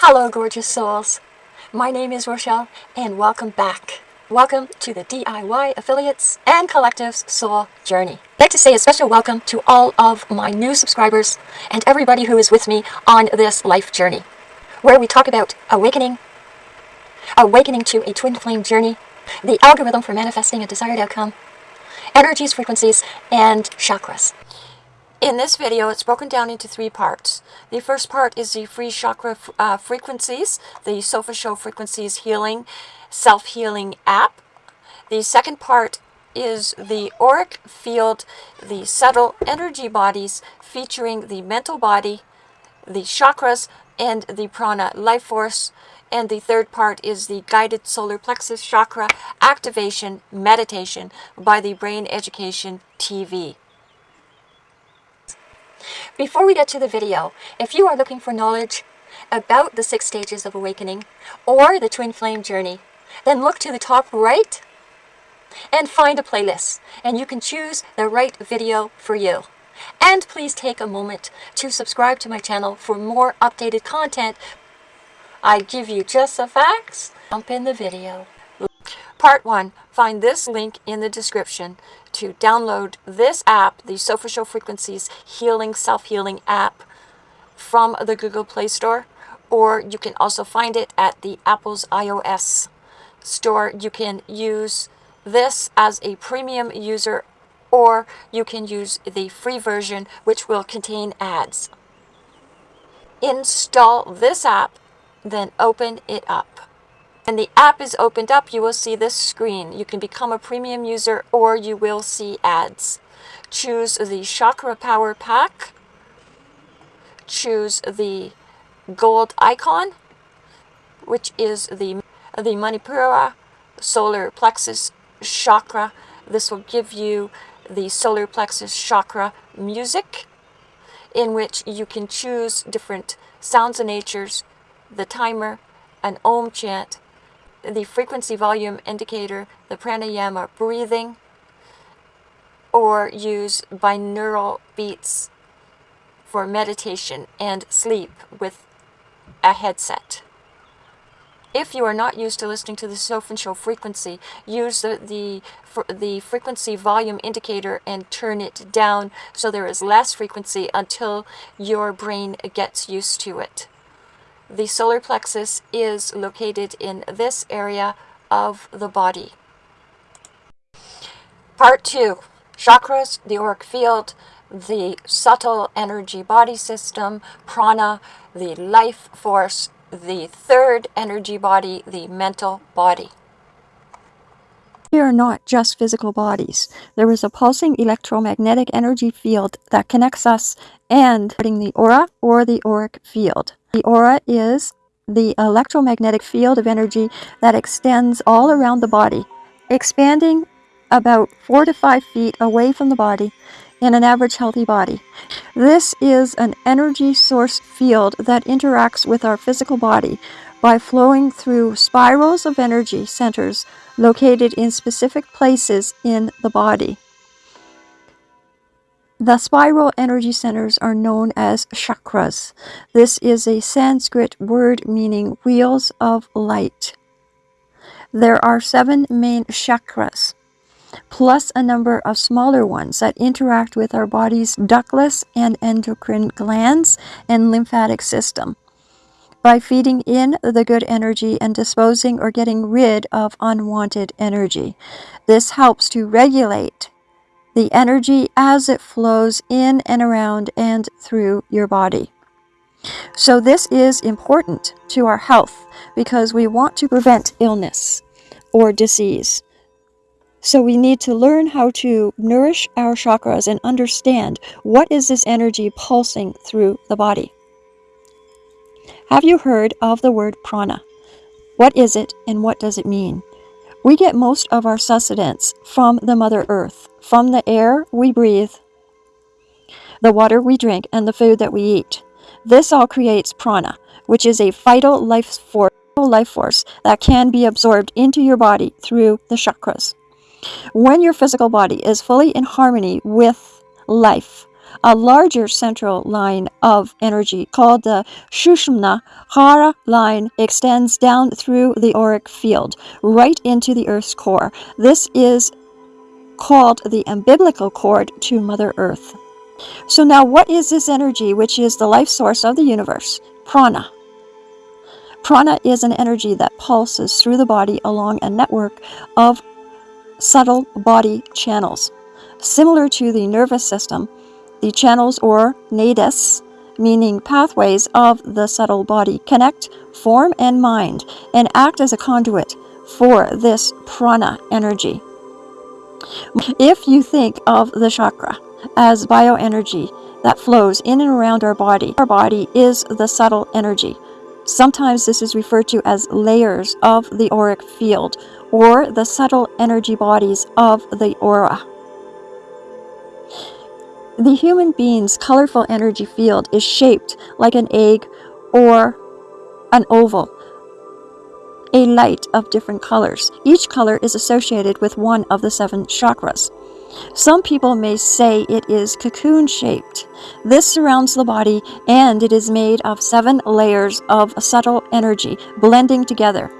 Hello, gorgeous souls. My name is Rochelle, and welcome back. Welcome to the DIY Affiliates and Collectives Soul Journey. I'd like to say a special welcome to all of my new subscribers and everybody who is with me on this life journey, where we talk about awakening, awakening to a twin flame journey, the algorithm for manifesting a desired outcome, energies, frequencies, and chakras. In this video, it's broken down into three parts. The first part is the free chakra uh, frequencies, the Solfeggio Frequencies Healing, Self-Healing app. The second part is the auric field, the subtle energy bodies featuring the mental body, the chakras, and the prana life force. And the third part is the guided solar plexus chakra activation meditation by the Brain Education TV. Before we get to the video, if you are looking for knowledge about the six stages of awakening or the twin flame journey, then look to the top right and find a playlist and you can choose the right video for you. And please take a moment to subscribe to my channel for more updated content. I give you just the facts. Jump in the video. Part 1. Find this link in the description to download this app, the Solfeggio Frequencies Healing Self-Healing app from the Google Play Store, or you can also find it at the Apple's iOS store. You can use this as a premium user, or you can use the free version, which will contain ads. Install this app, then open it up. When the app is opened up, you will see this screen. You can become a premium user or you will see ads. Choose the Chakra Power Pack. Choose the gold icon, which is the, the Manipura solar plexus chakra. This will give you the solar plexus chakra music in which you can choose different sounds and natures, the timer, an om chant, the frequency volume indicator, the pranayama breathing, or use binaural beats for meditation and sleep with a headset. If you are not used to listening to the Show frequency, use the, the, the frequency volume indicator and turn it down so there is less frequency until your brain gets used to it. The solar plexus is located in this area of the body. Part 2. Chakras, the auric field, the subtle energy body system, prana, the life force, the third energy body, the mental body. We are not just physical bodies. There is a pulsing electromagnetic energy field that connects us and the aura or the auric field. The aura is the electromagnetic field of energy that extends all around the body, expanding about 4 to 5 feet away from the body in an average healthy body. This is an energy source field that interacts with our physical body by flowing through spirals of energy centers located in specific places in the body. The spiral energy centers are known as chakras. This is a Sanskrit word meaning wheels of light. There are seven main chakras, plus a number of smaller ones that interact with our body's ductless and endocrine glands and lymphatic system by feeding in the good energy and disposing or getting rid of unwanted energy. This helps to regulate the energy as it flows in and around and through your body. So this is important to our health because we want to prevent illness or disease. So we need to learn how to nourish our chakras and understand what is this energy pulsing through the body. Have you heard of the word prana? What is it and what does it mean? We get most of our sustenance from the Mother Earth, from the air we breathe, the water we drink, and the food that we eat. This all creates prana, which is a vital life force, life force that can be absorbed into your body through the chakras. When your physical body is fully in harmony with life, a larger central line of energy called the Sushumna Hara line extends down through the auric field, right into the Earth's core. This is called the umbilical cord to Mother Earth. So now what is this energy which is the life source of the universe? Prana. Prana is an energy that pulses through the body along a network of subtle body channels. Similar to the nervous system, the channels or nadis, meaning pathways of the subtle body, connect form and mind and act as a conduit for this prana energy. If you think of the chakra as bioenergy that flows in and around our body, our body is the subtle energy. Sometimes this is referred to as layers of the auric field or the subtle energy bodies of the aura. The human being's colorful energy field is shaped like an egg or an oval, a light of different colors. Each color is associated with one of the seven chakras. Some people may say it is cocoon shaped. This surrounds the body and it is made of seven layers of subtle energy blending together.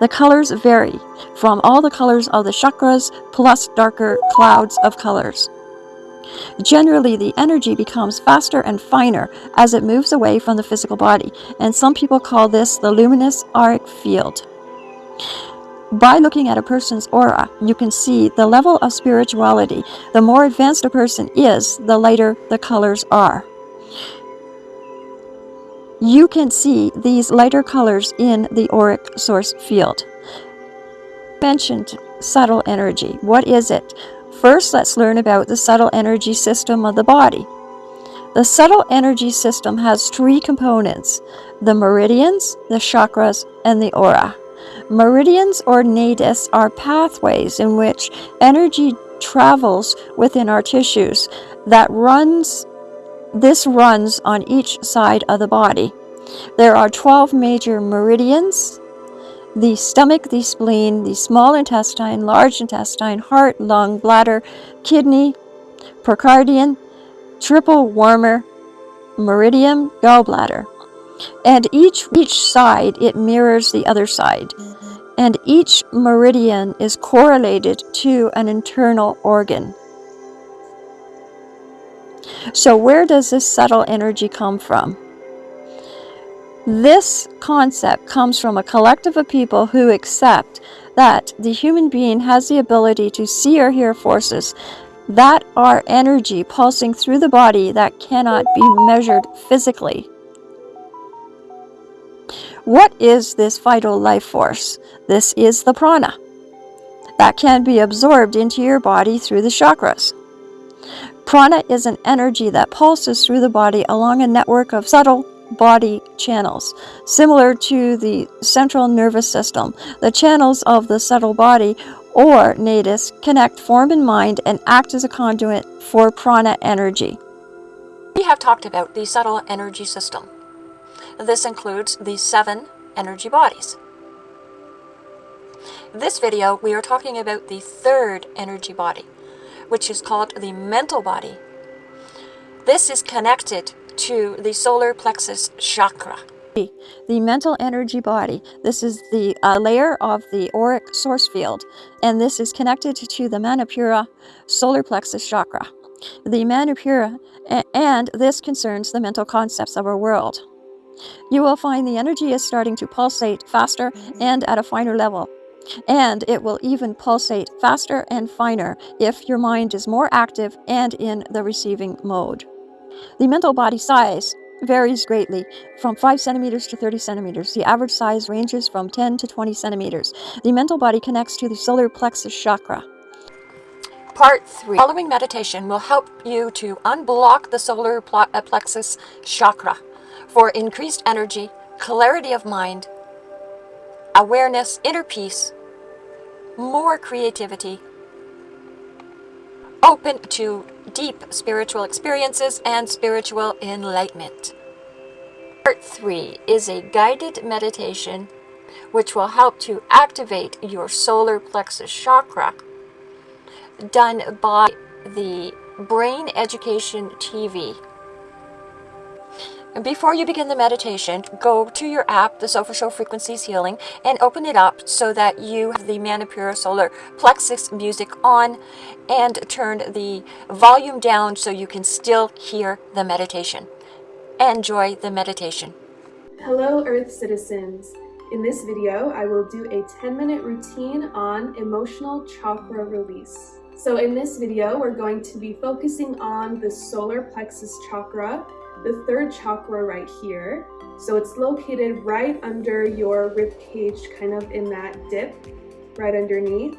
The colors vary from all the colors of the chakras plus darker clouds of colors. Generally, the energy becomes faster and finer as it moves away from the physical body, and some people call this the luminous auric field. By looking at a person's aura, you can see the level of spirituality. The more advanced a person is, the lighter the colors are. You can see these lighter colors in the auric source field. Mentioned subtle energy. What is it? First, let's learn about the subtle energy system of the body. The subtle energy system has three components, the meridians, the chakras, and the aura. Meridians or nadis are pathways in which energy travels within our tissues that runs this runs on each side of the body. There are 12 major meridians, the stomach, the spleen, the small intestine, large intestine, heart, lung, bladder, kidney, pericardium, triple warmer, meridian, gallbladder. And each, each side, it mirrors the other side. And each meridian is correlated to an internal organ. So where does this subtle energy come from? This concept comes from a collective of people who accept that the human being has the ability to see or hear forces that are energy pulsing through the body that cannot be measured physically. What is this vital life force? This is the prana that can be absorbed into your body through the chakras. Prana is an energy that pulses through the body along a network of subtle body channels. Similar to the central nervous system, the channels of the subtle body or nadis connect form and mind and act as a conduit for prana energy. We have talked about the subtle energy system. This includes the seven energy bodies. This video, we are talking about the third energy body, which is called the mental body. This is connected to the solar plexus chakra. The mental energy body. This is the uh, layer of the auric source field, and this is connected to the Manipura solar plexus chakra. The Manipura, and this concerns the mental concepts of our world. You will find the energy is starting to pulsate faster and at a finer level. And it will even pulsate faster and finer if your mind is more active and in the receiving mode. The mental body size varies greatly from 5 centimeters to 30 centimeters. The average size ranges from 10 to 20 centimeters. The mental body connects to the solar plexus chakra. Part 3. Following meditation will help you to unblock the solar uh, plexus chakra for increased energy, clarity of mind, awareness, inner peace, more creativity, open to deep spiritual experiences and spiritual enlightenment. Part 3 is a guided meditation which will help to activate your solar plexus chakra done by the Brain Education TV. Before you begin the meditation, go to your app, the Solfeggio Frequencies Healing, and open it up so that you have the Manipura Solar Plexus music on and turn the volume down so you can still hear the meditation. Enjoy the meditation. Hello Earth citizens. In this video, I will do a 10 minute routine on emotional chakra release. So in this video, we're going to be focusing on the solar plexus chakra the third chakra right here. So it's located right under your rib cage, kind of in that dip, right underneath.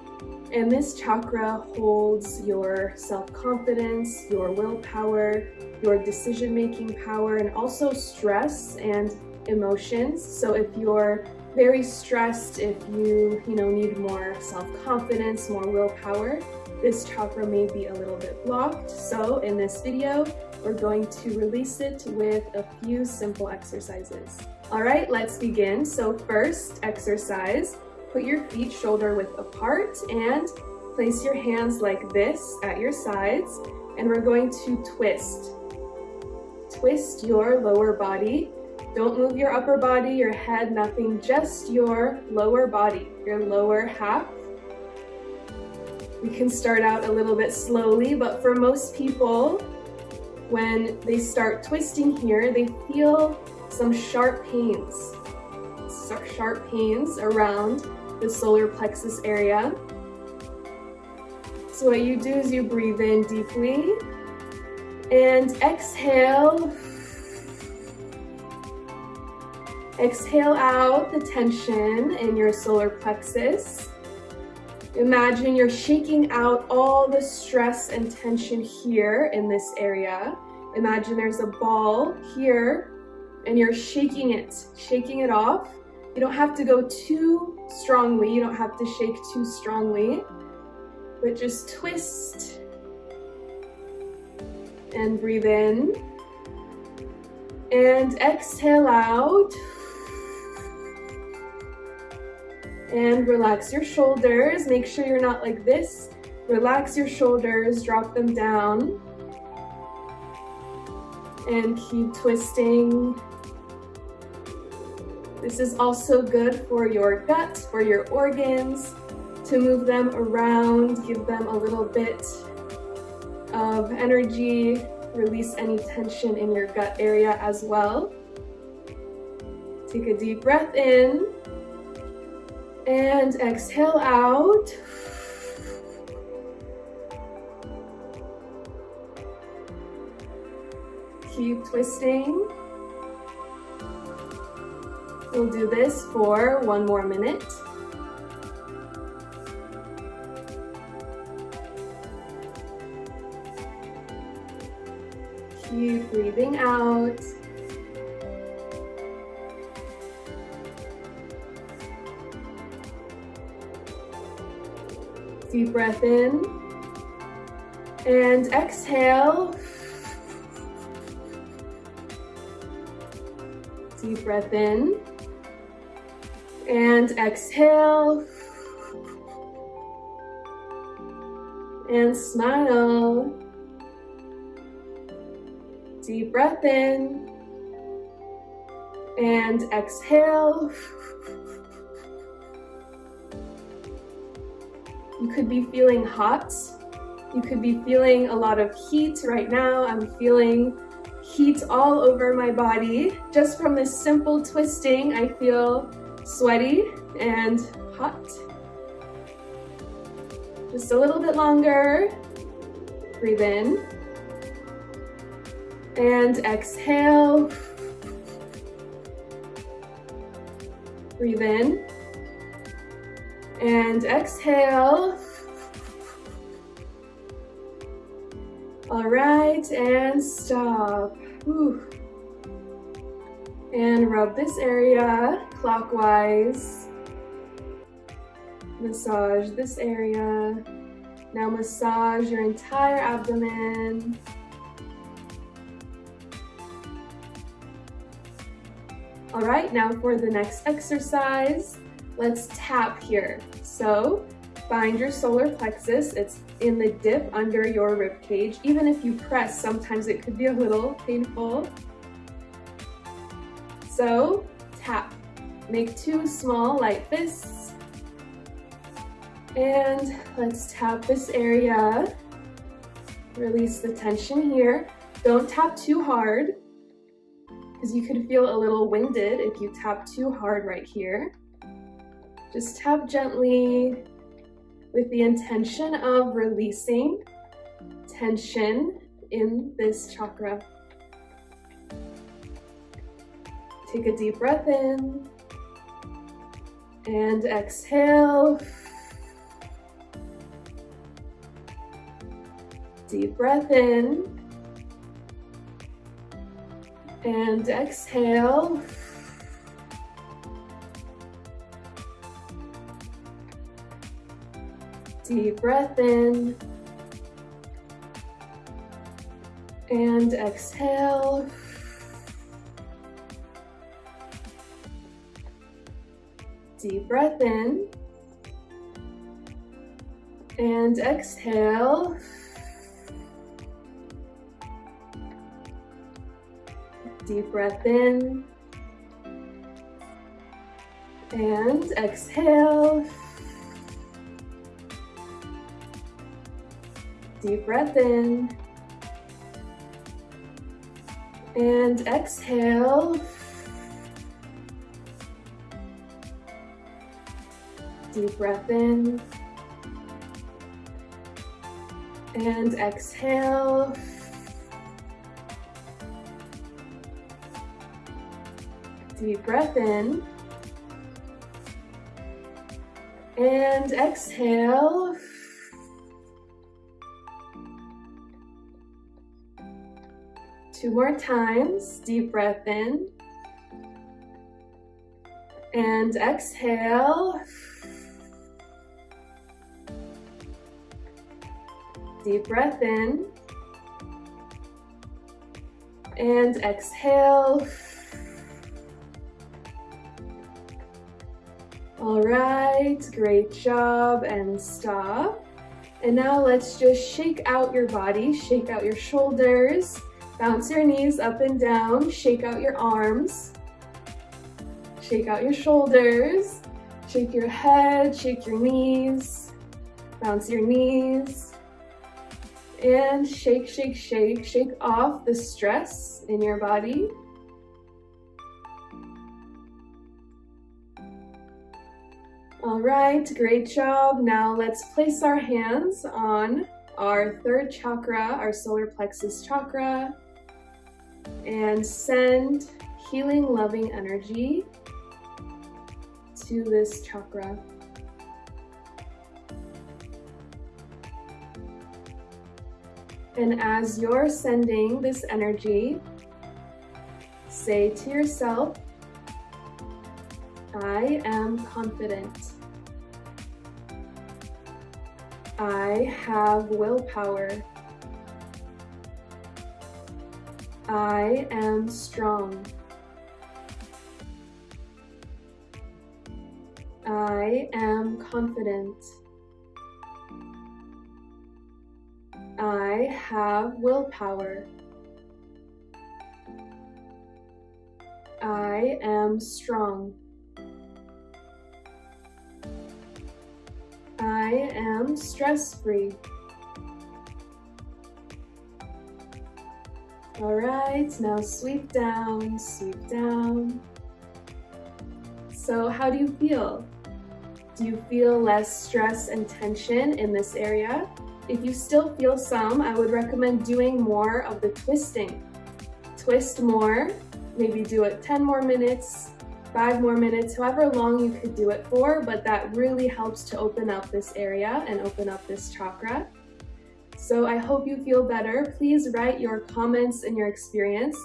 And this chakra holds your self-confidence, your willpower, your decision-making power, and also stress and emotions. So if you're very stressed, if you, you know, need more self-confidence, more willpower, this chakra may be a little bit blocked. So in this video, we're going to release it with a few simple exercises. All right, let's begin. So first exercise, put your feet shoulder width apart and place your hands like this at your sides. And we're going to twist. Twist your lower body. Don't move your upper body, your head, nothing, just your lower body, your lower half. We can start out a little bit slowly, but for most people, when they start twisting here, they feel some sharp pains, sharp pains around the solar plexus area. So what you do is you breathe in deeply and exhale. Exhale out the tension in your solar plexus. Imagine you're shaking out all the stress and tension here in this area. Imagine there's a ball here and you're shaking it, shaking it off. You don't have to go too strongly. You don't have to shake too strongly, but just twist and breathe in and exhale out. And relax your shoulders. Make sure you're not like this. Relax your shoulders, drop them down. And keep twisting. This is also good for your gut, for your organs, to move them around, give them a little bit of energy, release any tension in your gut area as well. Take a deep breath in and exhale out. Keep twisting. We'll do this for one more minute. Keep breathing out. Deep breath in and exhale. Deep breath in and exhale. And smile. Deep breath in and exhale. You could be feeling hot. You could be feeling a lot of heat right now. I'm feeling heat all over my body. Just from this simple twisting, I feel sweaty and hot. Just a little bit longer. Breathe in. And exhale. Breathe in and exhale. All right, and stop. Whew. And rub this area clockwise. Massage this area. Now massage your entire abdomen. All right, now for the next exercise, let's tap here. So find your solar plexus. It's in the dip under your rib cage. Even if you press, sometimes it could be a little painful. So tap. Make two small light fists. And let's tap this area. Release the tension here. Don't tap too hard because you could feel a little winded if you tap too hard right here. Just tap gently with the intention of releasing tension in this chakra. Take a deep breath in and exhale. Deep breath in and exhale. Deep breath in and exhale. Deep breath in and exhale. Deep breath in and exhale. Deep breath in and exhale. Deep breath in and exhale. Deep breath in. And exhale. Two more times. Deep breath in. And exhale. Deep breath in. And exhale. All right, great job and stop. And now let's just shake out your body, shake out your shoulders, bounce your knees up and down, shake out your arms, shake out your shoulders, shake your head, shake your knees, bounce your knees, and shake, shake, shake, shake off the stress in your body. All right, great job. Now let's place our hands on our third chakra, our solar plexus chakra, and send healing, loving energy to this chakra. And as you're sending this energy, say to yourself, I am confident. I have willpower. I am strong. I am confident. I have willpower. I am strong. I am stress-free. All right, now sweep down, sweep down. So how do you feel? Do you feel less stress and tension in this area? If you still feel some, I would recommend doing more of the twisting. Twist more, maybe do it 10 more minutes, five more minutes, however long you could do it for, but that really helps to open up this area and open up this chakra. So I hope you feel better. Please write your comments and your experience.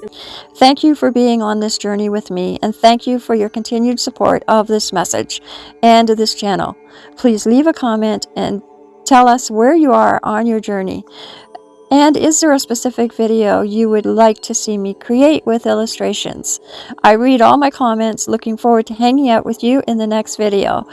Thank you for being on this journey with me, and thank you for your continued support of this message and this channel. Please leave a comment and tell us where you are on your journey. And is there a specific video you would like to see me create with illustrations? I read all my comments, looking forward to hanging out with you in the next video.